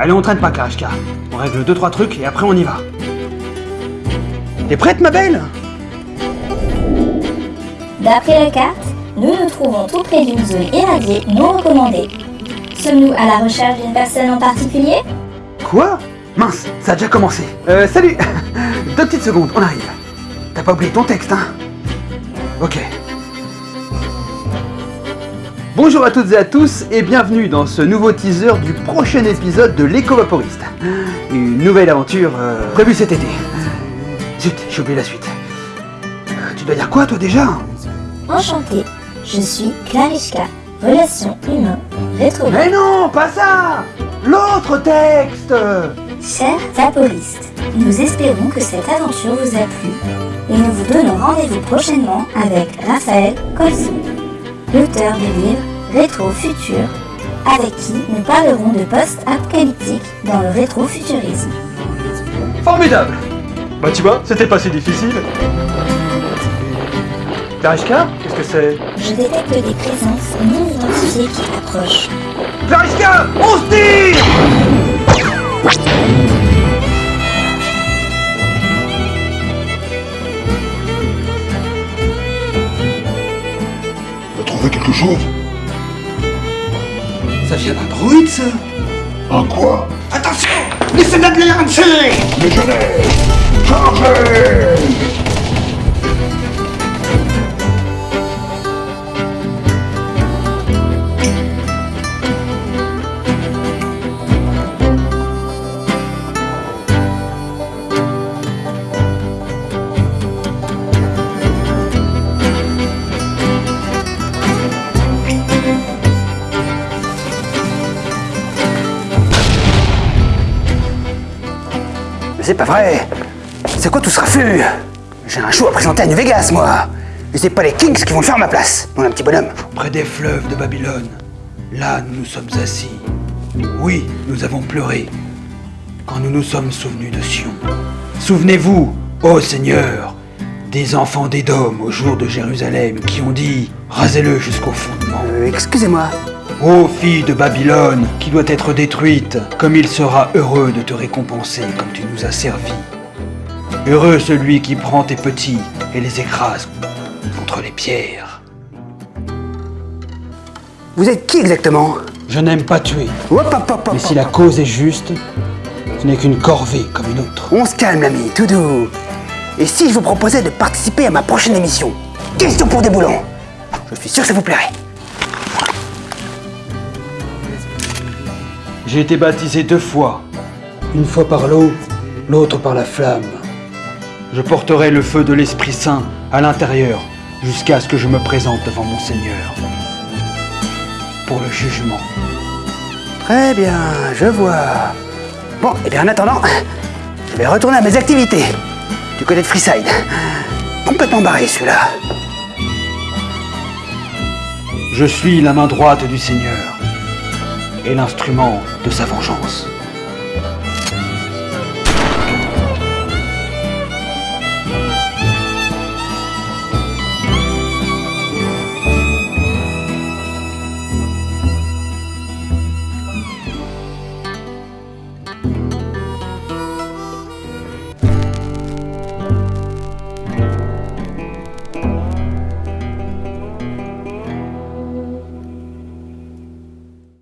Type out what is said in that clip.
Allez, on traîne pas, Karishka. On règle deux trois trucs et après on y va. T'es prête, ma belle? D'après la carte, nous nous trouvons tout près d'une zone irradiée non recommandée. Sommes-nous à la recherche d'une personne en particulier? Quoi? Mince, ça a déjà commencé. Euh, salut Deux petites secondes, on arrive. T'as pas oublié ton texte, hein? Ok. Bonjour à toutes et à tous et bienvenue dans ce nouveau teaser du prochain épisode de l'éco-vaporiste. Une nouvelle aventure euh, prévue cet été. Zut, j'ai oublié la suite. Euh, tu dois dire quoi toi déjà? Enchantée, je suis Clarishka, relation humain, rétro. Mais non, pas ça L'autre texte Chers vaporistes, nous espérons que cette aventure vous a plu et nous vous donnons rendez-vous prochainement avec Raphaël Colson, l'auteur du livre Rétro Futur, avec qui nous parlerons de post-apocalyptique dans le rétro-futurisme. Formidable Bah tu vois, c'était pas si difficile. Karishka Qu'est-ce que c'est? Je détecte des présences non identifiées qui approchent. Karishka On se tire T'as trouvé quelque chose? Ça vient d'un druide ça. Un quoi Attention soldats de l'air Mais je l'ai Chargez c'est pas vrai C'est quoi tout ce raffut? J'ai un show à présenter à New Vegas, moi Et c'est pas les Kings qui vont le faire à ma place, mon petit bonhomme Près des fleuves de Babylone, là nous nous sommes assis. Oui, nous avons pleuré quand nous nous sommes souvenus de Sion. Souvenez-vous, ô Seigneur, des enfants d'Édom au jour de Jérusalem qui ont dit Rasez-le jusqu'au fondement. Euh, excusez-moi. Ô fille de Babylone, qui doit être détruite, comme il sera heureux de te récompenser comme tu nous as servi. Heureux celui qui prend tes petits et les écrase contre les pierres. Vous êtes qui exactement? Je n'aime pas tuer, Hop, hop, hop, hop, mais si la cause est juste, ce n'est qu'une corvée comme une autre. On se calme, l'ami, tout doux. Et si je vous proposais de participer à ma prochaine émission? Question pour des boulons Je suis sûr que ça vous plairait. J'ai été baptisé deux fois, une fois par l'eau, l'autre par la flamme. Je porterai le feu de l'Esprit Saint à l'intérieur jusqu'à ce que je me présente devant mon Seigneur pour le jugement. Très bien, je vois. Bon, et bien en attendant, je vais retourner à mes activités. Du côté de Freeside. Complètement barré celui-là. Je suis la main droite du Seigneur et l'instrument de sa vengeance.